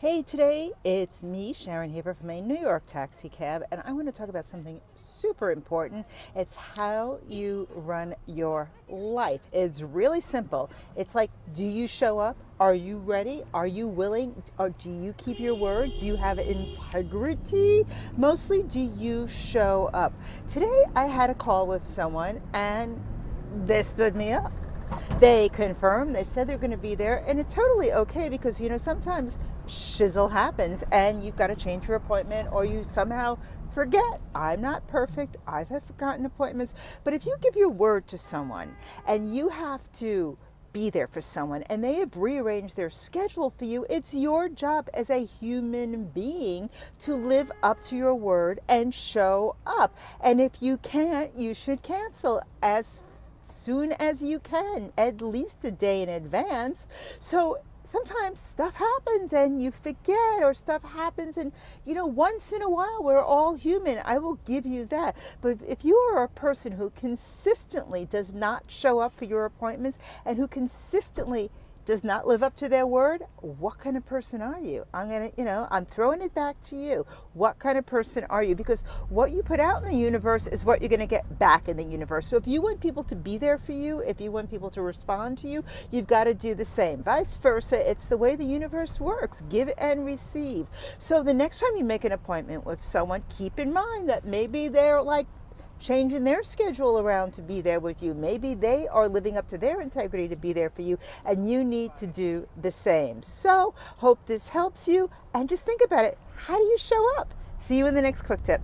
Hey, today it's me, Sharon Haver from a New York taxi cab, and I want to talk about something super important. It's how you run your life. It's really simple. It's like, do you show up? Are you ready? Are you willing? Or do you keep your word? Do you have integrity? Mostly, do you show up? Today, I had a call with someone, and they stood me up they confirmed they said they're going to be there and it's totally okay because you know sometimes shizzle happens and you've got to change your appointment or you somehow forget i'm not perfect i've forgotten appointments but if you give your word to someone and you have to be there for someone and they have rearranged their schedule for you, it's your job as a human being to live up to your word and show up. And if you can't, you should cancel as soon as you can, at least a day in advance. So sometimes stuff happens and you forget or stuff happens and you know once in a while we're all human i will give you that but if you are a person who consistently does not show up for your appointments and who consistently does not live up to their word, what kind of person are you? I'm going to, you know, I'm throwing it back to you. What kind of person are you? Because what you put out in the universe is what you're going to get back in the universe. So if you want people to be there for you, if you want people to respond to you, you've got to do the same. Vice versa, it's the way the universe works give and receive. So the next time you make an appointment with someone, keep in mind that maybe they're like changing their schedule around to be there with you. Maybe they are living up to their integrity to be there for you, and you need to do the same. So, hope this helps you, and just think about it how do you show up? See you in the next quick tip.